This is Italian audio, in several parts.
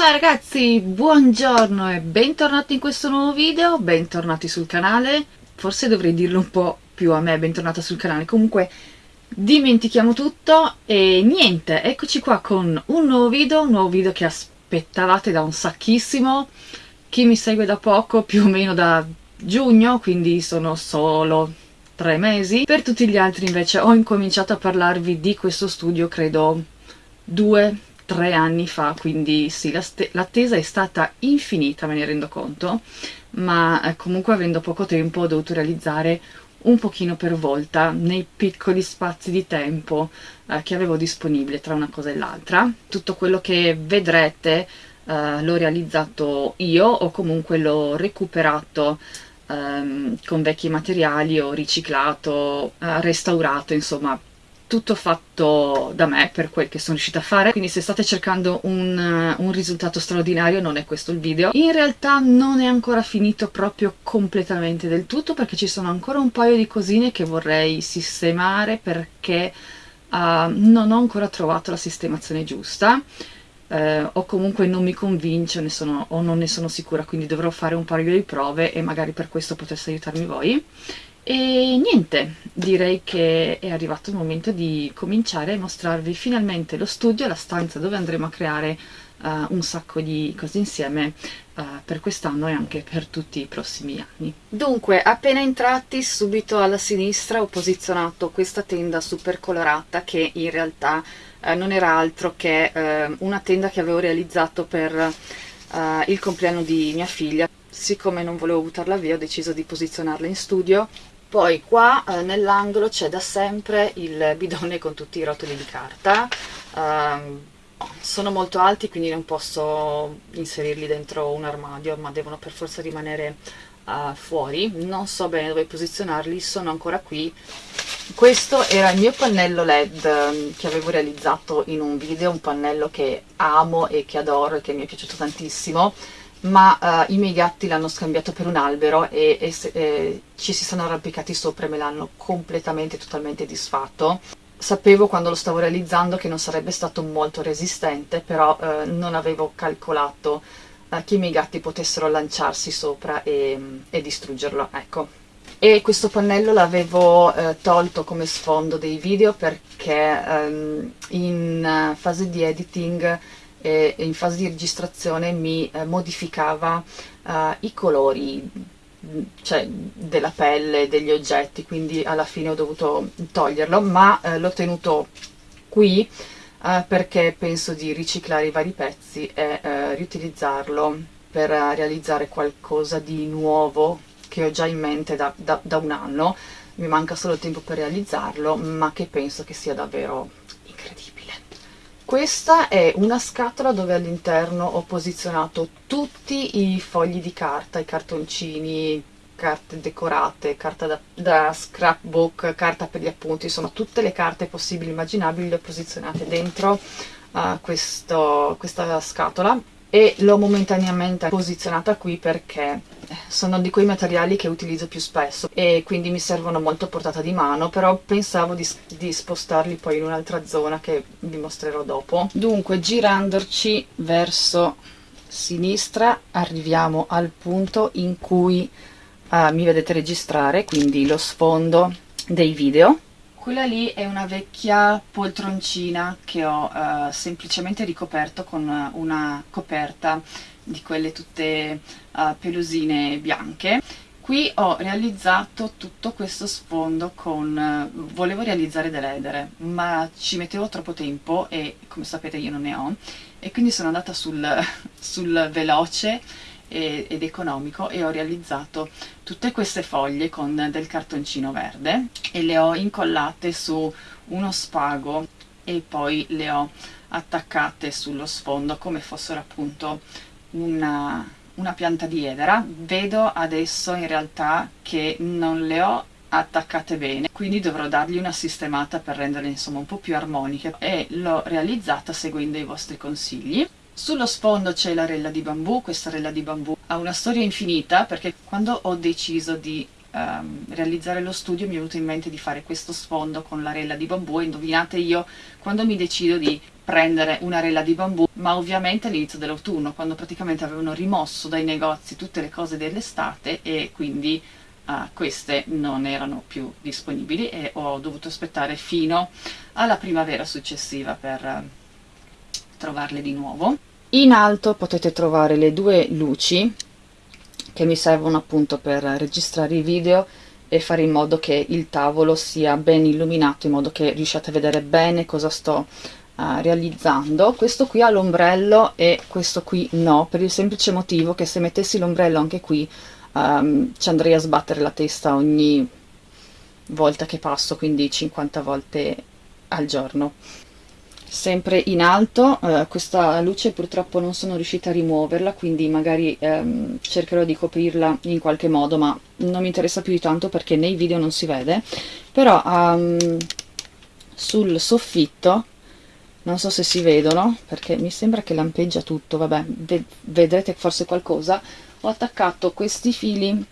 Ciao ragazzi, buongiorno e bentornati in questo nuovo video, bentornati sul canale. Forse dovrei dirlo un po' più a me, bentornata sul canale. Comunque, dimentichiamo tutto e niente, eccoci qua con un nuovo video, un nuovo video che aspettavate da un sacchissimo. Chi mi segue da poco, più o meno da giugno, quindi sono solo tre mesi. Per tutti gli altri invece ho incominciato a parlarvi di questo studio, credo, due tre anni fa, quindi sì, l'attesa è stata infinita, me ne rendo conto, ma eh, comunque avendo poco tempo ho dovuto realizzare un pochino per volta nei piccoli spazi di tempo eh, che avevo disponibile tra una cosa e l'altra. Tutto quello che vedrete eh, l'ho realizzato io o comunque l'ho recuperato ehm, con vecchi materiali, ho riciclato, eh, restaurato, insomma tutto fatto da me per quel che sono riuscita a fare. Quindi se state cercando un, uh, un, risultato straordinario non è questo il video. In realtà non è ancora finito proprio completamente del tutto perché ci sono ancora un paio di cosine che vorrei sistemare perché uh, non ho ancora trovato la sistemazione giusta. Uh, o comunque non mi convince sono, o non ne sono sicura quindi dovrò fare un paio di prove e magari per questo potesse aiutarmi voi e niente, direi che è arrivato il momento di cominciare a mostrarvi finalmente lo studio, la stanza dove andremo a creare uh, un sacco di cose insieme uh, per quest'anno e anche per tutti i prossimi anni. Dunque, appena entrati, subito alla sinistra ho posizionato questa tenda super colorata che in realtà uh, non era altro che una tenda che avevo realizzato per il compleanno di mia figlia. Siccome non volevo buttarla via ho deciso di posizionarla in studio poi qua eh, nell'angolo c'è da sempre il bidone con tutti i rotoli di carta. Uh, sono molto alti quindi non posso inserirli dentro un armadio ma devono per forza rimanere uh, fuori. Non so bene dove posizionarli sono ancora qui. Questo era il mio pannello led um, che avevo realizzato in un video un pannello che amo e che adoro e che mi è piaciuto tantissimo ma uh, i miei gatti l'hanno scambiato per un albero e, e, e ci si sono arrampicati sopra e me l'hanno completamente, totalmente disfatto. Sapevo quando lo stavo realizzando che non sarebbe stato molto resistente, però uh, non avevo calcolato uh, che i miei gatti potessero lanciarsi sopra e, e distruggerlo, ecco. E questo pannello l'avevo tolto come sfondo dei video perché um, in fase di editing e in fase di registrazione mi eh, modificava eh, i colori cioè della pelle, degli oggetti, quindi alla fine ho dovuto toglierlo, ma eh, l'ho tenuto qui perché penso di riciclare i vari pezzi e riutilizzarlo per realizzare qualcosa di nuovo che ho già in mente da, da, da un anno, mi manca solo tempo per realizzarlo, ma che penso che sia davvero questa è una scatola dove all'interno ho posizionato tutti i fogli di carta, i cartoncini, carte decorate, carta da, da, scrapbook, carta per gli appunti, insomma tutte le carte possibili e immaginabili le ho posizionate dentro uh, questo, questa scatola e l'ho momentaneamente posizionata qui perché sono di quei materiali che utilizzo più spesso e quindi mi servono molto a portata di mano però pensavo di, di spostarli poi in un'altra zona che vi mostrerò dopo. Dunque girandoci verso sinistra arriviamo al punto in cui uh, mi vedete registrare quindi lo sfondo dei video quella lì è una vecchia poltroncina che ho uh, semplicemente ricoperto con una coperta di quelle tutte uh, pelusine bianche. Qui ho realizzato tutto questo sfondo con... Uh, volevo realizzare delle edere, ma ci mettevo troppo tempo e come sapete io non ne ho, e quindi sono andata sul, sul veloce ed economico e ho realizzato tutte queste foglie con del cartoncino verde e le ho incollate su uno spago e poi le ho attaccate sullo sfondo come fossero appunto una, una pianta di edera. Vedo adesso in realtà che non le ho attaccate bene quindi dovrò dargli una sistemata per renderle insomma un po' più armoniche e l'ho realizzata seguendo i vostri consigli sullo sfondo c'è la rella di bambù, questa rella di bambù ha una storia infinita perché quando ho deciso di um, realizzare lo studio mi è venuto in mente di fare questo sfondo con la rella di bambù e indovinate io quando mi decido di prendere una rella di bambù, ma ovviamente all'inizio dell'autunno, quando praticamente avevano rimosso dai negozi tutte le cose dell'estate e quindi uh, queste non erano più disponibili e ho dovuto aspettare fino alla primavera successiva per uh, trovarle di nuovo. In alto potete trovare le due luci che mi servono appunto per registrare i video e fare in modo che il tavolo sia ben illuminato in modo che riusciate a vedere bene cosa sto uh, realizzando. Questo qui ha l'ombrello e questo qui no per il semplice motivo che se mettessi l'ombrello anche qui um, ci andrei a sbattere la testa ogni volta che passo quindi 50 volte al giorno sempre in alto. Eh, questa luce purtroppo non sono riuscita a rimuoverla quindi magari ehm, cercherò di coprirla in qualche modo ma non mi interessa più di tanto perché nei video non si vede. Però um, sul soffitto non so se si vedono perché mi sembra che lampeggia tutto. Vabbè ve vedrete forse qualcosa. Ho attaccato questi fili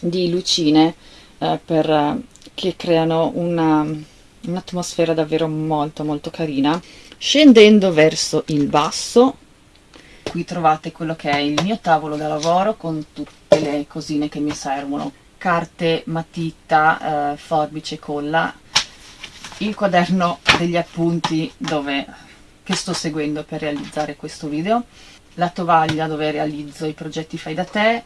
di lucine eh, per, che creano una un'atmosfera davvero molto molto carina. Scendendo verso il basso qui trovate quello che è il mio tavolo da lavoro con tutte le cosine che mi servono. Carte, matita, eh, forbice, colla. Il quaderno degli appunti dove, che sto seguendo per realizzare questo video. La tovaglia dove realizzo i progetti fai da te.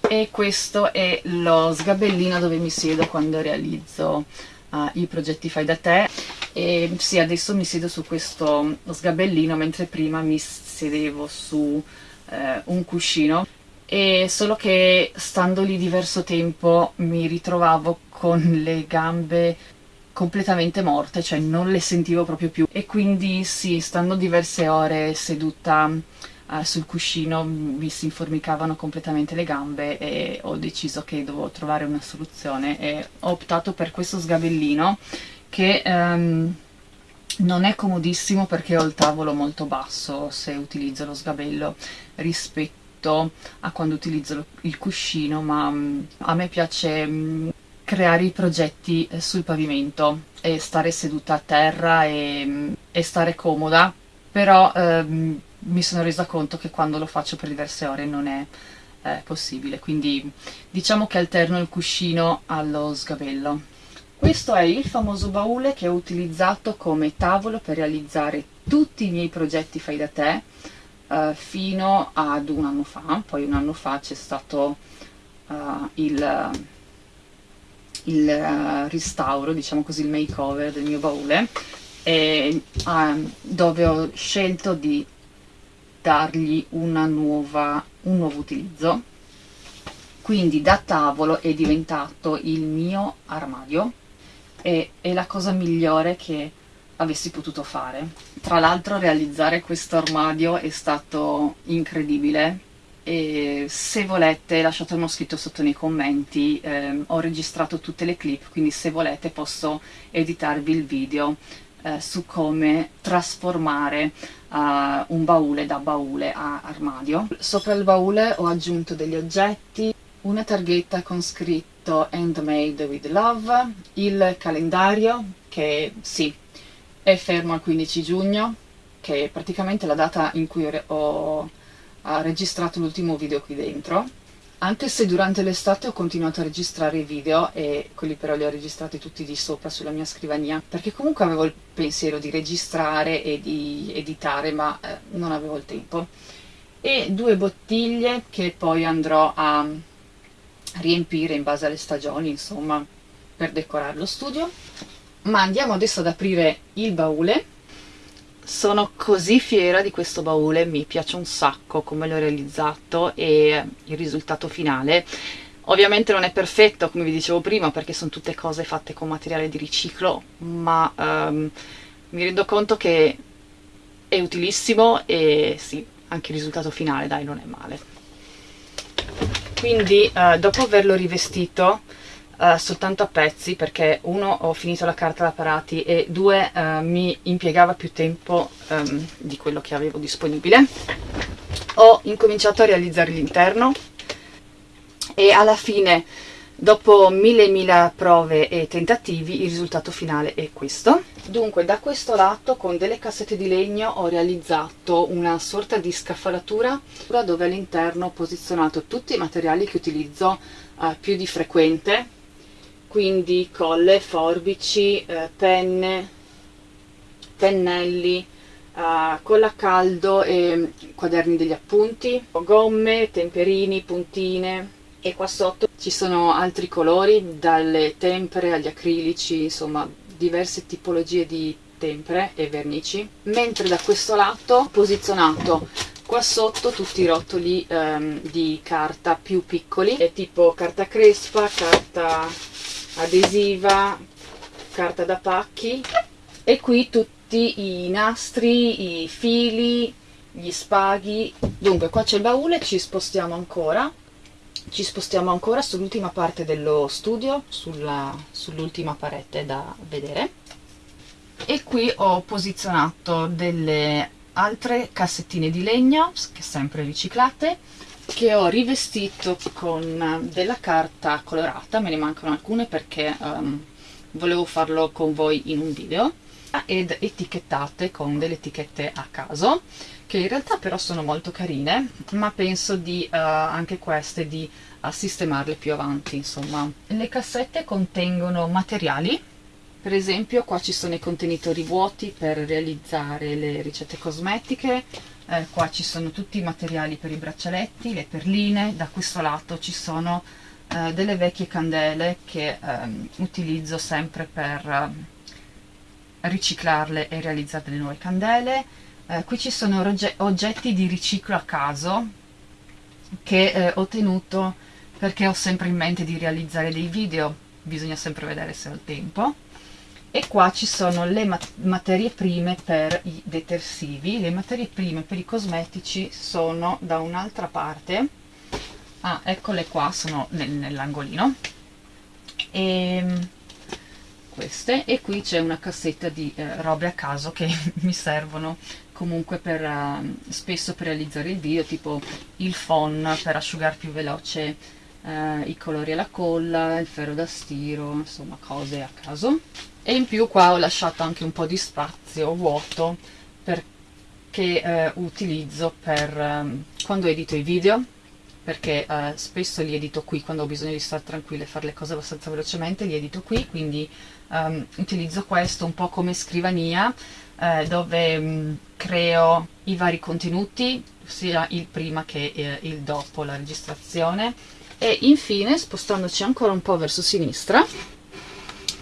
E questo è lo sgabellino dove mi siedo quando realizzo uh, i progetti fai da te. E sì adesso mi siedo su questo sgabellino mentre prima mi sedevo su eh, un cuscino. E solo che stando lì diverso tempo mi ritrovavo con le gambe completamente morte, cioè non le sentivo proprio più. E quindi sì, stando diverse ore seduta uh, sul cuscino mi si informicavano completamente le gambe e ho deciso che dovevo trovare una soluzione e ho optato per questo sgabellino che um, non è comodissimo perché ho il tavolo molto basso se utilizzo lo sgabello rispetto a quando utilizzo il cuscino ma um, a me piace um, creare i progetti eh, sul pavimento e stare seduta a terra e, e stare comoda. Però ehm, mi sono resa conto che quando lo faccio per diverse ore non è eh, possibile, quindi diciamo che alterno il cuscino allo sgabello. Questo è il famoso baule che ho utilizzato come tavolo per realizzare tutti i miei progetti fai da te eh, fino ad un anno fa, poi un anno fa c'è stato uh, il, il uh, restauro, diciamo così, il makeover del mio baule e, uh, dove ho scelto di dargli nuova, un nuovo utilizzo. Quindi da tavolo è diventato il mio armadio e è la cosa migliore che avessi potuto fare. Tra l'altro realizzare questo armadio è stato incredibile e se volete lasciatemelo scritto sotto nei commenti eh, ho registrato tutte le clip quindi se volete posso editarvi il video eh, su come trasformare uh, un baule da baule a armadio. Sopra il baule ho aggiunto degli oggetti, una targhetta con scritto Handmade with Love, il calendario che sì, è fermo al 15 giugno, che è praticamente la data in cui ho, ho registrato l'ultimo video qui dentro, anche se durante l'estate ho continuato a registrare i video e quelli però li ho registrati tutti di sopra sulla mia scrivania perché comunque avevo il pensiero di registrare e di editare ma eh, non avevo il tempo. E due bottiglie che poi andrò a riempire in base alle stagioni insomma per decorare lo studio. Ma andiamo adesso ad aprire il baule sono così fiera di questo baule, mi piace un sacco come l'ho realizzato e il risultato finale. Ovviamente non è perfetto, come vi dicevo prima, perché sono tutte cose fatte con materiale di riciclo, ma um, mi rendo conto che è utilissimo e sì, anche il risultato finale, dai, non è male. Quindi, uh, dopo averlo rivestito, uh, soltanto a pezzi perché uno ho finito la carta da parati e due uh, mi impiegava più tempo um, di quello che avevo disponibile. Ho incominciato a realizzare l'interno e alla fine dopo mille mila prove e tentativi il risultato finale è questo. Dunque, da questo lato con delle cassette di legno ho realizzato una sorta di scaffalatura dove all'interno ho posizionato tutti i materiali che utilizzo uh, più di frequente, quindi colle, forbici, uh, penne, pennelli, uh, colla a caldo e quaderni degli appunti, gomme, temperini, puntine. E qua sotto ci sono altri colori, dalle tempere agli acrilici, insomma diverse tipologie di tempere e vernici, mentre da questo lato ho posizionato qua sotto tutti i rotoli ehm, di carta più piccoli, tipo carta crespa, carta adesiva, carta da pacchi e qui tutti i nastri, i fili, gli spaghi. Dunque qua c'è il baule, ci spostiamo ancora ci spostiamo ancora sull'ultima parte dello studio, sull'ultima sull parete da vedere e qui ho posizionato delle altre cassettine di legno, sempre riciclate, che ho rivestito con della carta colorata, me ne mancano alcune perché um, volevo farlo con voi in un video, ed etichettate con delle etichette a caso che in realtà però sono molto carine, ma penso di uh, anche queste di uh, sistemarle più avanti, insomma. Le cassette contengono materiali, per esempio qua ci sono i contenitori vuoti per realizzare le ricette cosmetiche, eh, qua ci sono tutti i materiali per i braccialetti, le perline, da questo lato ci sono eh, delle vecchie candele che ehm, utilizzo sempre per eh, riciclarle e realizzare delle nuove candele, eh, qui ci sono oggetti di riciclo a caso che eh, ho tenuto perché ho sempre in mente di realizzare dei video, bisogna sempre vedere se ho il tempo. E qua ci sono le mat materie prime per i detersivi, le materie prime per i cosmetici sono da un'altra parte, ah eccole qua, sono nel, nell'angolino, e ehm, queste, e qui c'è una cassetta di eh, robe a caso che mi servono comunque per, uh, spesso per realizzare il video, tipo il phon per asciugare più veloce uh, i colori alla colla, il ferro da stiro, insomma cose a caso. E in più qua ho lasciato anche un po' di spazio vuoto perché uh, utilizzo per um, quando edito i video, perché spesso li edito qui quando ho bisogno di stare tranquilla e fare le cose abbastanza velocemente, li edito qui, quindi um, utilizzo questo un po' come scrivania eh, dove um, creo i vari contenuti, sia il prima che eh, il dopo la registrazione. E infine, spostandoci ancora un po' verso sinistra,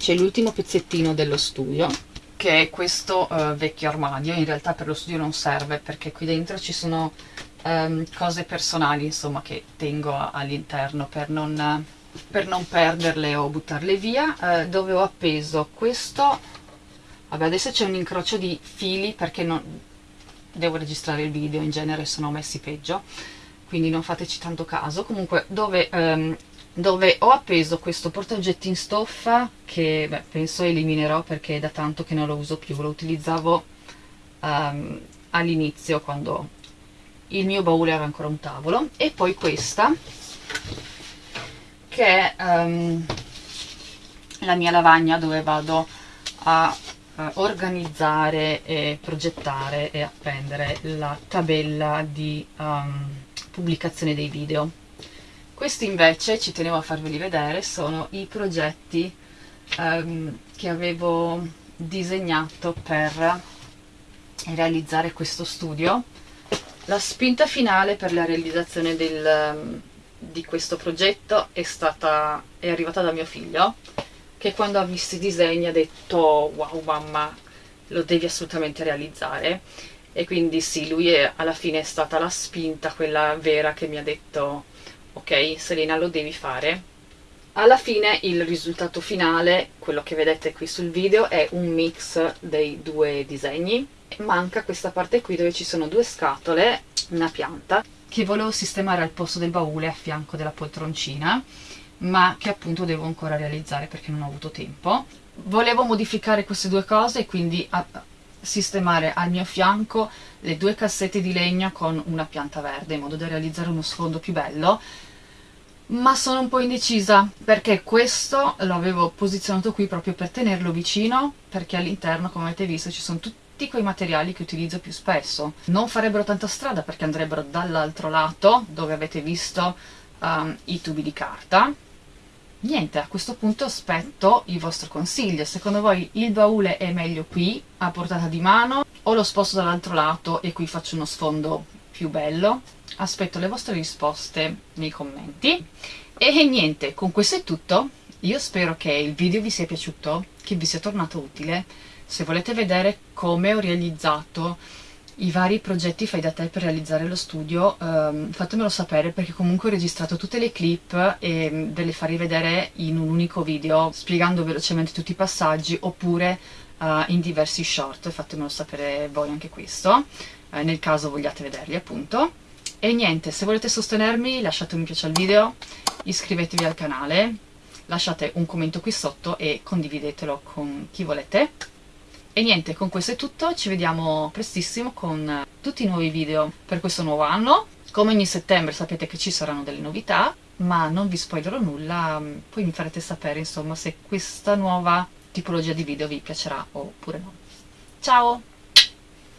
c'è l'ultimo pezzettino dello studio, che è questo uh, vecchio armadio. In realtà per lo studio non serve, perché qui dentro ci sono um, cose personali, insomma, che tengo all'interno per non, per non perderle o buttarle via, uh, dove ho appeso questo? Vabbè adesso c'è un incrocio di fili perché non, devo registrare il video in genere sono messi peggio quindi non fateci tanto caso. Comunque dove, um, dove ho appeso questo portaoggetti in stoffa che beh, penso eliminerò perché è da tanto che non lo uso più lo utilizzavo um, all'inizio quando il mio baule aveva ancora un tavolo e poi questa che è um, la mia lavagna dove vado a uh, organizzare e progettare e appendere la tabella di um, pubblicazione dei video. Questi invece, ci tenevo a farveli vedere, sono i progetti um, che avevo disegnato per realizzare questo studio. La spinta finale per la realizzazione del, um, di questo progetto è, stata, è arrivata da mio figlio che quando ha visto i disegni ha detto wow mamma lo devi assolutamente realizzare e quindi sì lui è, alla fine è stata la spinta quella vera che mi ha detto ok Selena lo devi fare alla fine il risultato finale quello che vedete qui sul video è un mix dei due disegni manca questa parte qui dove ci sono due scatole una pianta che volevo sistemare al posto del baule a fianco della poltroncina ma che appunto devo ancora realizzare perché non ho avuto tempo. Volevo modificare queste due cose e quindi sistemare al mio fianco le due cassette di legno con una pianta verde in modo da realizzare uno sfondo più bello ma sono un po' indecisa perché questo l'avevo posizionato qui proprio per tenerlo vicino perché all'interno come avete visto ci sono tutti quei materiali che utilizzo più spesso. Non farebbero tanta strada perché andrebbero dall'altro lato dove avete visto um, i tubi di carta. Niente a questo punto aspetto il vostro consiglio. Secondo voi il baule è meglio qui a portata di mano o lo sposto dall'altro lato e qui faccio uno sfondo più bello. Aspetto le vostre risposte nei commenti. E niente con questo è tutto. Io spero che il video vi sia piaciuto che vi sia tornato utile. Se volete vedere come ho realizzato i vari progetti fai da te per realizzare lo studio um, fatemelo sapere perché comunque ho registrato tutte le clip e mm, ve le farei vedere in un unico video spiegando velocemente tutti i passaggi oppure uh, in diversi short fatemelo sapere voi anche questo. Uh, nel caso vogliate vederli appunto. E niente se volete sostenermi lasciate un mi piace al video iscrivetevi al canale lasciate un commento qui sotto e condividetelo con chi volete. E niente, con questo è tutto, ci vediamo prestissimo con tutti i nuovi video per questo nuovo anno. Come ogni settembre sapete che ci saranno delle novità, ma non vi spoilerò nulla, poi mi farete sapere insomma se questa nuova tipologia di video vi piacerà oppure no. Ciao!